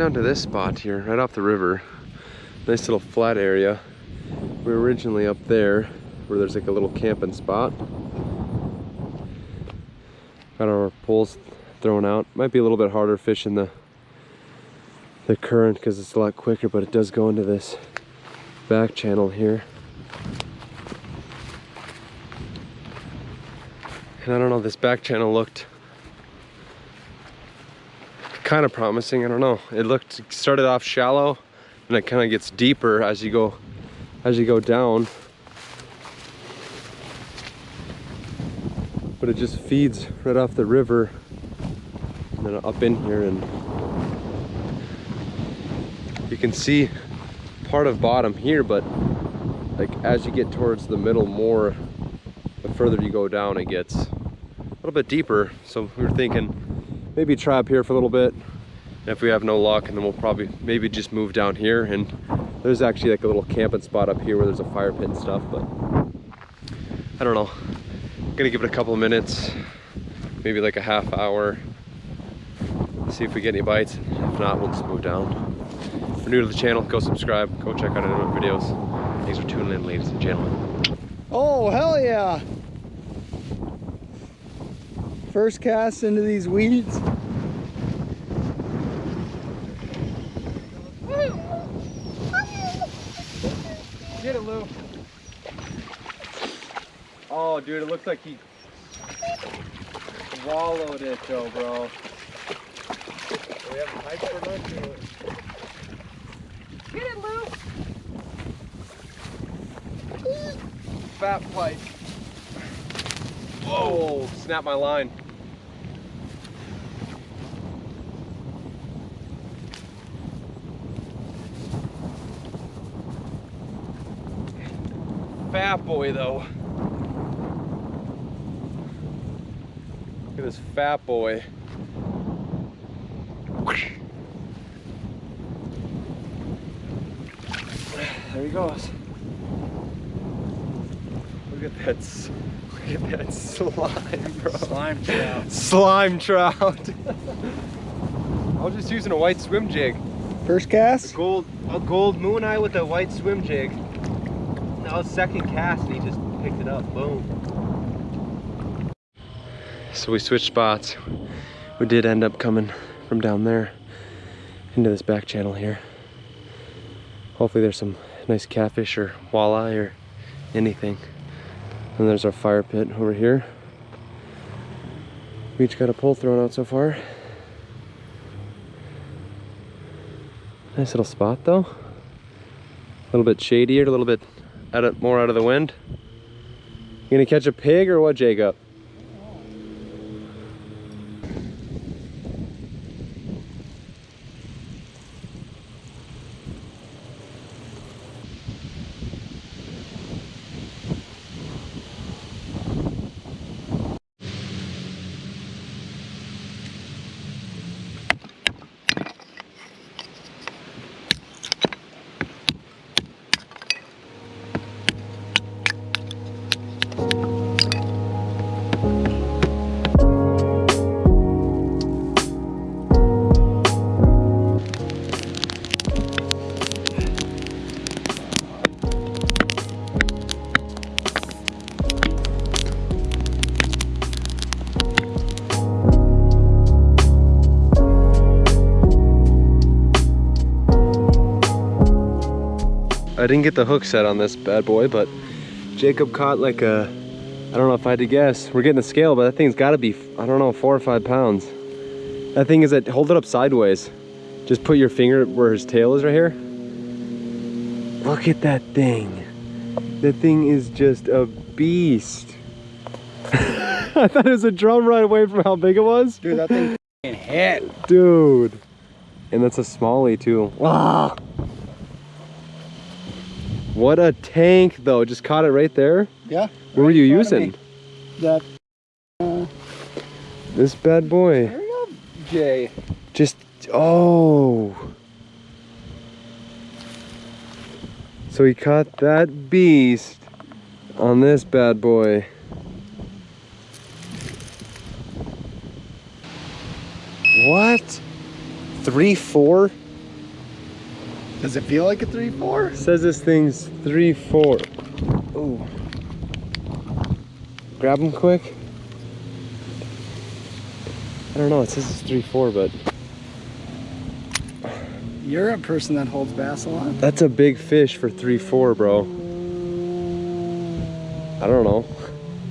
Down to this spot here, right off the river. Nice little flat area. We were originally up there, where there's like a little camping spot. Got our poles thrown out. Might be a little bit harder fishing the the current because it's a lot quicker, but it does go into this back channel here. And I don't know, this back channel looked kind of promising. I don't know. It looked started off shallow and it kind of gets deeper as you go as you go down. But it just feeds right off the river and then up in here and you can see part of bottom here but like as you get towards the middle more the further you go down it gets a little bit deeper so we were thinking maybe try up here for a little bit. And if we have no luck, and then we'll probably maybe just move down here. And there's actually like a little camping spot up here where there's a fire pit and stuff, but I don't know. I'm gonna give it a couple of minutes, maybe like a half hour, see if we get any bites. If not, we'll just move down. If you're new to the channel, go subscribe, go check out our other videos. Thanks for tuning in, ladies and gentlemen. Oh, hell yeah. First cast into these weeds. Get it, Lou. Oh, dude, it looks like he swallowed it, though, bro. We have a pipe for lunch. Get it, Lou. Fat pipe. Whoa! Snap my line. Fat boy though. Look at this fat boy. There he goes. Look at that. Look at that slime, bro. Slime trout. Slime trout. I was just using a white swim jig. First A cast? gold, a gold moon eye with a white swim jig. Was second cast and he just picked it up. Boom. So we switched spots. We did end up coming from down there into this back channel here. Hopefully there's some nice catfish or walleye or anything. And there's our fire pit over here. We each got a pole thrown out so far. Nice little spot though. A little bit shadier, a little bit out of, more out of the wind. You gonna catch a pig or what, Jacob? Didn't get the hook set on this bad boy, but Jacob caught like a, I don't know if I had to guess. We're getting a scale, but that thing's gotta be, I don't know, four or five pounds. That thing is that, hold it up sideways. Just put your finger where his tail is right here. Look at that thing. That thing is just a beast. I thought it was a drum right away from how big it was. Dude, that thing f***ing hit. Dude. And that's a smallie too. Ah. What a tank though. Just caught it right there. Yeah. What were you in front of using? That. Uh, This bad boy. there you go, Jay. Just, oh. So he caught that beast on this bad boy. What? Three four Does it feel like a three four? says this thing's three four. Ooh. Grab him quick. I don't know. It says it's three four, but You're a person that holds bass a lot. that's a big fish for three four, bro. I don't know.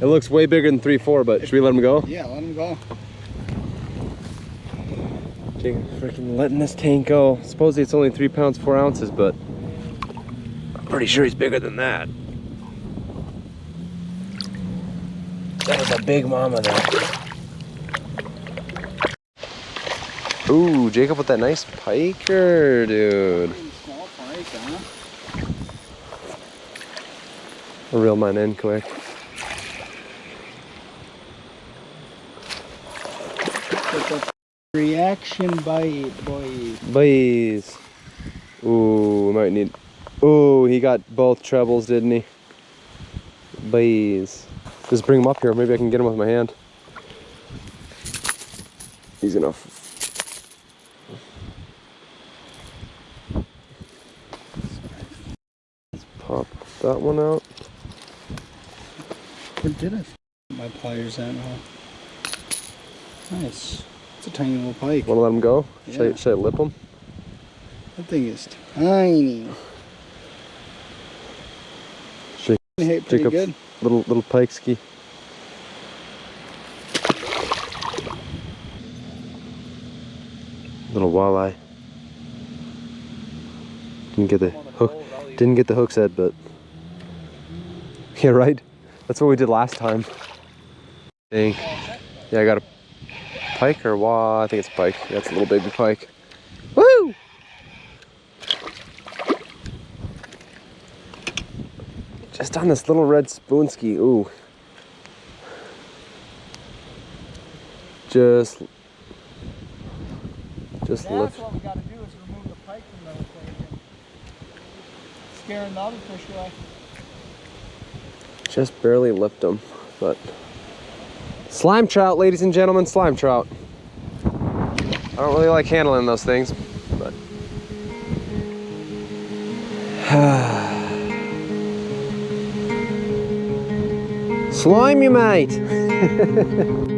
It looks way bigger than three four, but should we let him go? Yeah, let him go. Freaking letting this tank go. Supposedly it's only three pounds, four ounces, but I'm pretty sure he's bigger than that. That was a big mama there. Ooh, Jacob with that nice piker, dude. Pike, huh? I'll reel mine in quick. Reaction bite, boy. Boys. Ooh, we might need. Ooh, he got both trebles, didn't he? Boys. Just bring him up here. Maybe I can get him with my hand. He's gonna. Let's pop that one out. Where did I my pliers at now? Nice. A tiny little pike. Wanna let him go? Should, I, should I lip him? That thing is tiny. Shake- Hey, pretty Jacob. good. Little little pike ski. Little walleye. Didn't get the hook. Didn't get the hook set, but yeah, right. That's what we did last time. Dang. Yeah, I got a pike or wah. I think it's pike. Yeah, a little baby pike. Woo! Just on this little red spoonski. Ooh. Just. Just lift. what we got to do is remove the pike from the equation. Scaring the other fish away. Just barely lift them, but. Slime trout, ladies and gentlemen, slime trout. I don't really like handling those things, but. Slime you, mate!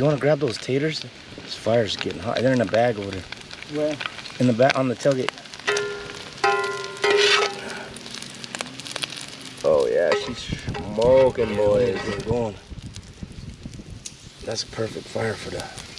you want to grab those taters? This fire's getting hot. They're in a bag over there. Where? In the back on the tailgate. Oh, yeah, she's smoking, boys. We're going. That's a perfect fire for that.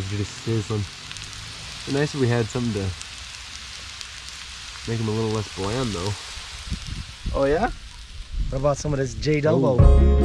Just sizzling. It'd be nice if we had something to make them a little less bland, though. Oh yeah? What about some of this J oh.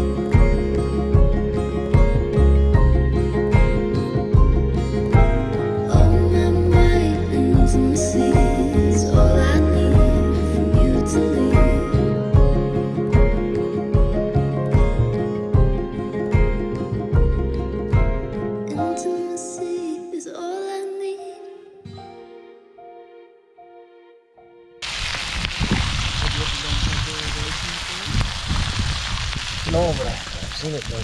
No, but I've seen it done.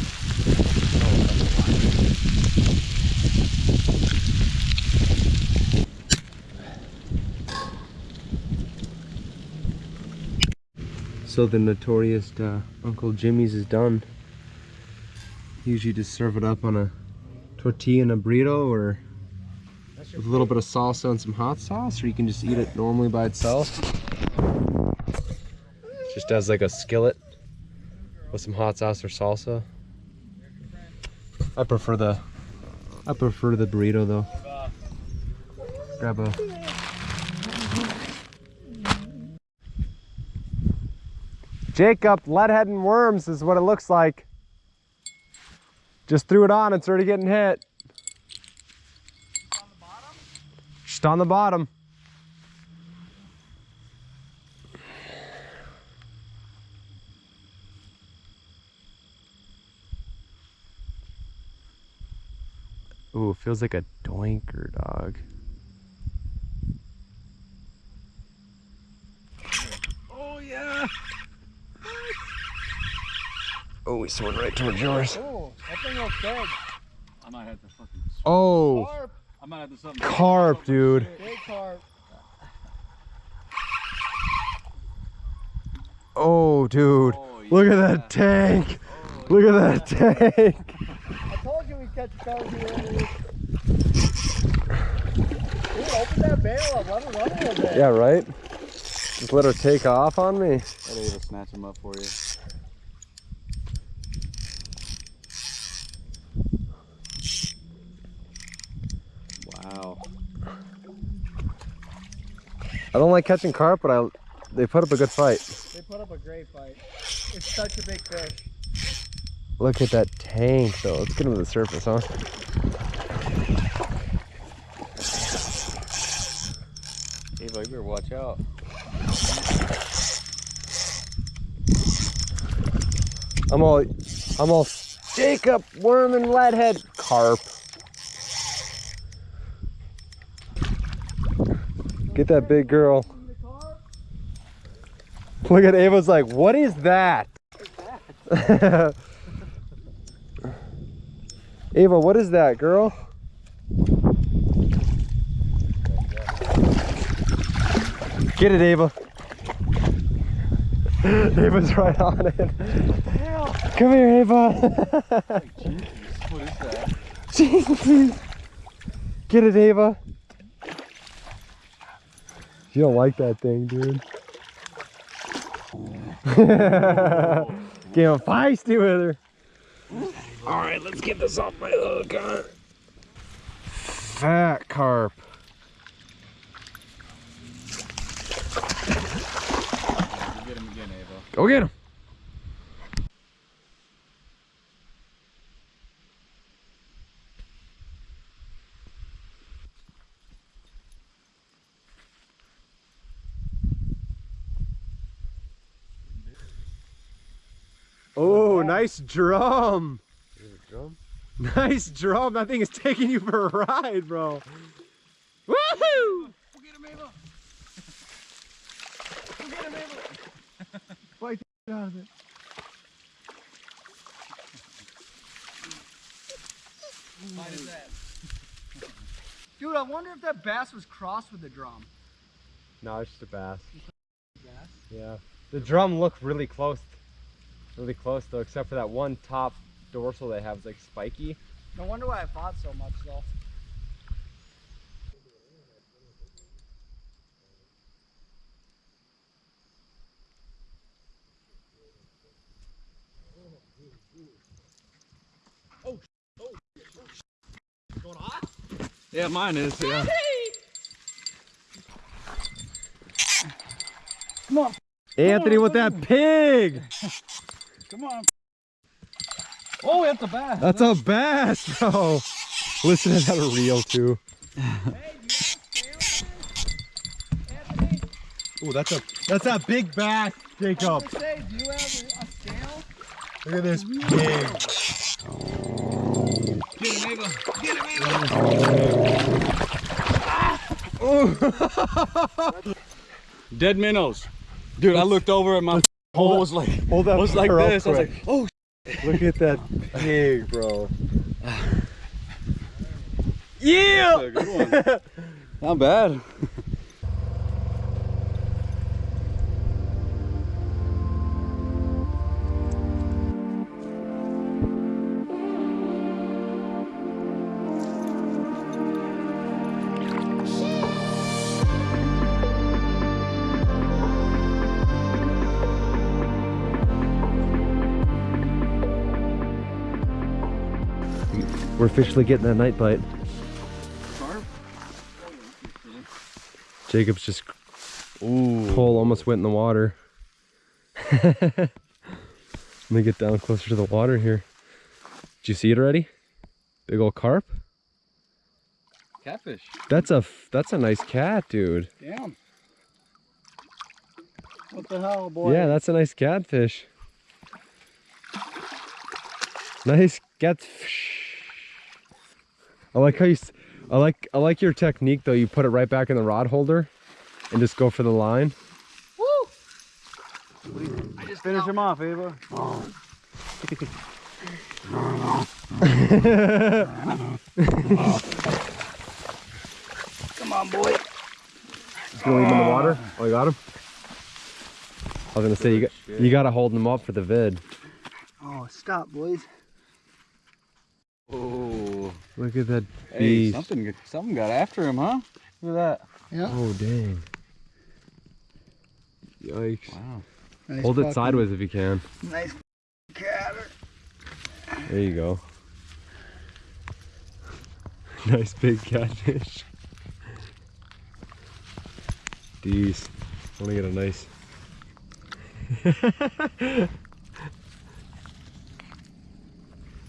So the notorious uh, Uncle Jimmy's is done. Usually just serve it up on a tortilla and a burrito or with a little bit of salsa and some hot sauce or you can just eat it normally by itself. Just as like a skillet with some hot sauce or salsa. I prefer the I prefer the burrito though. Grab a Jacob, leadhead and worms is what it looks like. Just threw it on, it's already getting hit. Just on the bottom. Ooh, feels like a doinker, dog. Oh yeah. Oh, he's swimming right towards yours. Oh, that thing looks big. I might have to fucking. Oh, Carp, I might have to something. carp, dude. big carp. Oh, dude. Oh, Look at that tank. Oh, Look at that tank. I told you we'd catch a carp here. Dude, open that barrel up. Let it run a little bit. Yeah, right? Just let her take off on me. I'll be able to snatch him up for you. Wow. I don't like catching carp, but I they put up a good fight. They put up a great fight. It's such a big fish. Look at that tank, though. Let's get him to the surface, huh? Ava, you better watch out. I'm all, I'm all Jacob, worm and leadhead, carp. Get that big girl. Look at Ava's like, what is that? Ava, what is that, girl? Get it, Ava. Ava's right on it. Come here, Ava. Jesus, what is that? Get it, Ava. You don't like that thing, dude. Getting feisty with her. All right, let's get this off my hook. huh? Fat carp. Get him again, Ava. Go get him. Oh, nice drum. Nice drum. That thing is taking you for a ride, bro. Woohoo! Go get him, Ava. Get out of it. Mine is that. Dude, I wonder if that bass was crossed with the drum. No, it's just a bass. Bass? Yeah. The drum looked really close. Really close though, except for that one top dorsal they have is like spiky. No wonder why I fought so much though. Yeah, mine is. Yeah. Come on, Anthony with that pig! Come on. Oh, that's a bass. That's a bass, bro. Listen to that reel too. Ooh, that's a that's a big bass, Jacob. Say, do you have a, a scale? Look at this big. Get him, Ava. Get him, Ava. Dead minnows. Dude, I looked over at my hole was like Hold that was like real this. I was like, oh. Look at that pig, bro. Yeah! That's a good one. Not bad. We're officially getting that night bite. Jacob's just Ooh. pole almost went in the water. Let me get down closer to the water here. Did you see it already? Big old carp. Catfish. That's a that's a nice cat, dude. Damn. What the hell, boy? Yeah, that's a nice catfish. Nice catfish. I like how you. I like I like your technique though. You put it right back in the rod holder, and just go for the line. Woo! I just finish him off, Ava. Come on, boy. You gonna leave him in the water? Oh, you got him. I was gonna say you got you gotta hold him up for the vid. Oh, stop, boys. Oh. Look at that Hey, beast. something, got- something got after him, huh? Look at that. Yeah. Oh dang. Yikes. Wow. Nice Hold it sideways if you can. Nice cat. There you go. nice big catfish. These. I want to get a nice.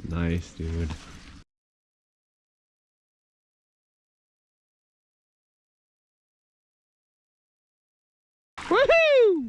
nice, dude. Woohoo!